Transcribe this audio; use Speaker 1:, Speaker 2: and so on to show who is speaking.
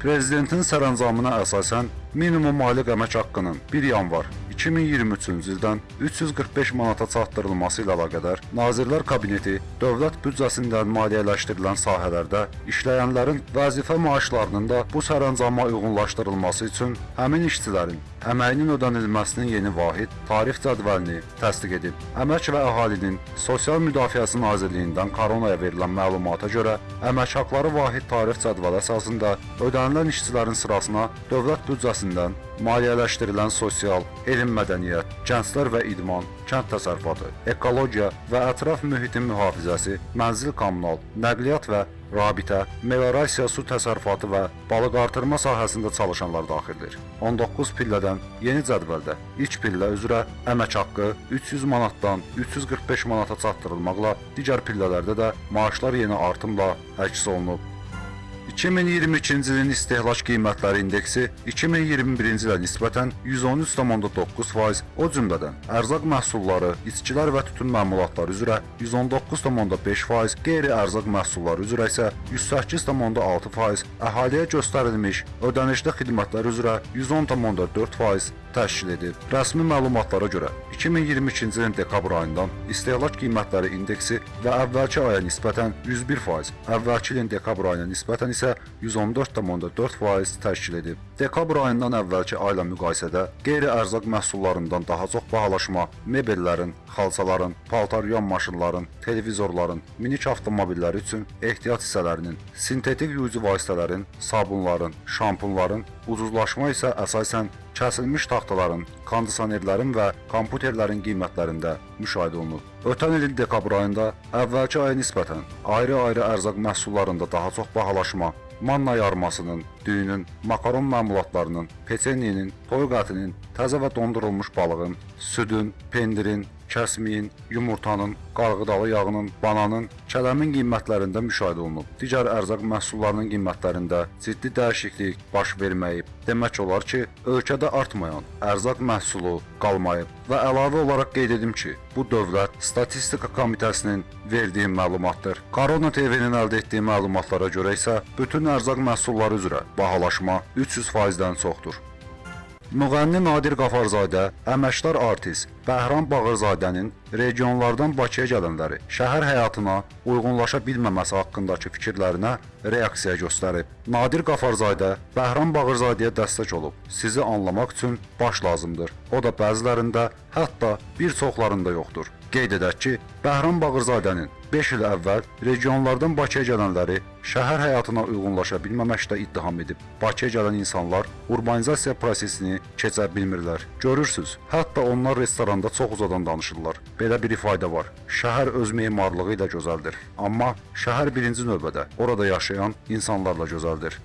Speaker 1: Prezidentin sərəncamına əsasən minimum aylıq əmək haqqının 1 yanvar 2023-cü ildən 345 manata çatdırılması ilə əlaqədar Nazirlər Kabineti dövlət büdcəsindən maliyyələşdirilən sahələrdə işləyənlərin vəzifə maaşlarının da bu sərəncama uyğunlaşdırılması üçün həmin işçilərin əməyinin ödənilməsinin yeni vahid tarif cədvəlini təsdiq edib. Əmək və Əhalinin Sosial Müdafiəsi Nazirliyindən koronaya verilən məlumata görə əmək haqqları vahid tarif cədvəli əsasında ödənilən işçilərin sırasına dövlət büdcəsindən maliyyələşdirilən sosial, elm mədəniyyət, gənclər və idman, kənd təsərrüfatı, ekologiya və ətraf mühitin mühafizəsi, mənzil kommunal, nəqliyyat və rabitə, meliorasiya su təsərrüfatı və balıq artırma sahəsində çalışanlar daxildir. 19 pillədən yeni cədvəldə ilk pillə üzrə əmək haqqı 300 manatdan 345 manata çatdırılmaqla, digər pillələrdə də maaşlar yeni artımla əks olunub. 2022-ci ilin istehlak qiymətləri indeksi 2021-ci ilə nisbətən 113,9%, o cümlədən ərzaq məhsulları, içkilər və tütün məmulatları üzrə 119,5%, qeyri-ərzaq məhsulları üzrə isə 108,6%, əhaliyə göstərilmiş ödənişli xidmətlər üzrə 110,4% təşkil edib. Rəsmi məlumatlara görə 2022-ci ilin dekabr ayından istehlak qiymətləri indeksi və əvvəlki aya nisbətən 101%, əvvəlki ilin dekabr ayına nisbətən isə 114,4% təşkil edib. Dekabr ayından əvvəlki ayla müqayisədə qeyri-ərzaq məhsullarından daha çox bahalaşma, mebellərin, xalçaların, paltaryon maşınların, televizorların, minik avtomobilləri üçün ehtiyat hissələrinin, sintetik yuyucu vasitələrin, sabunların, şampunların, ucuzlaşma isə əsasən kəsilmiş taxtaların, kondisionerlərin və kompüterlərin qiymətlərində müşahidə olunub. Ötən ilin dekabr ayında əvvəlki aya nisbətən ayrı-ayrı ərzaq məhsullarında daha çox bahalaşma, manna yarmasının, düyünün, makaron məmulatlarının, peçenyenin, toyuq ətinin, təzə və dondurulmuş balığın, südün, pendirin, kəsmiyin, yumurtanın, qarğıdalı yağının, bananın, kələmin qiymətlərində müşahidə olunub. Digər ərzaq məhsullarının qiymətlərində ciddi dəyişiklik baş verməyib. Demək olar ki, ölkədə artmayan ərzaq məhsulu qalmayıb və əlavə olaraq qeyd edim ki, bu Dövlət Statistika Komitəsinin verdiyi məlumatdır. Korona TV-nin əldə etdiyi məlumatlara görə isə bütün ərzaq məhsulları üzrə bahalaşma 300%-dən çoxdur. Müğənni Nadir Qafarzadə, əməkdar artist Bəhram Bağırzadənin regionlardan Bakıya gələnləri şəhər həyatına uyğunlaşa bilməməsi haqqındakı fikirlərinə reaksiya göstərib. Nadir Qafarzadə Bəhram Bağırzadəyə dəstək olub. Sizi anlamaq üçün baş lazımdır. O da bəzilərində, hətta bir çoxlarında yoxdur. Qeyd edək ki, Bəhram Bağırzadənin 5 il əvvəl regionlardan Bakıya gələnləri şəhər həyatına uyğunlaşa bilməməkdə ittiham edib. Bakıya gələn insanlar urbanizasiya prosesini keçə bilmirlər. Görürsüz, hətta onlar restoranda çox uzadan danışırlar. Belə bir ifadə var. Şəhər öz memarlığı ilə gözəldir, amma şəhər birinci növbədə orada yaşayan insanlarla gözəldir.